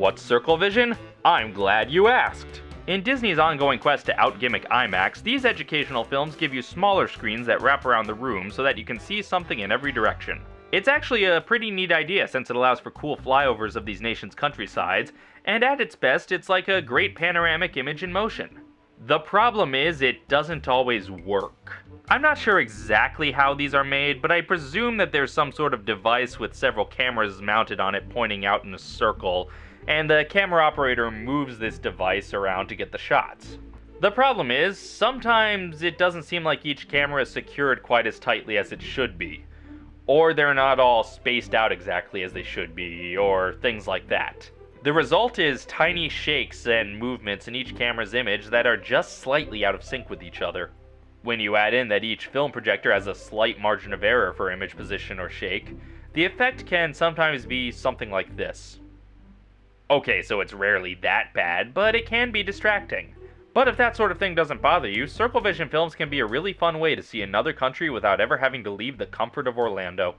What's Circle Vision? I'm glad you asked. In Disney's ongoing quest to outgimmick IMAX, these educational films give you smaller screens that wrap around the room so that you can see something in every direction. It's actually a pretty neat idea since it allows for cool flyovers of these nations' countrysides, and at its best, it's like a great panoramic image in motion. The problem is, it doesn't always work. I'm not sure exactly how these are made, but I presume that there's some sort of device with several cameras mounted on it pointing out in a circle, and the camera operator moves this device around to get the shots. The problem is, sometimes it doesn't seem like each camera is secured quite as tightly as it should be. Or they're not all spaced out exactly as they should be, or things like that. The result is tiny shakes and movements in each camera's image that are just slightly out of sync with each other. When you add in that each film projector has a slight margin of error for image position or shake, the effect can sometimes be something like this. Okay, so it's rarely that bad, but it can be distracting. But if that sort of thing doesn't bother you, Circle Vision films can be a really fun way to see another country without ever having to leave the comfort of Orlando.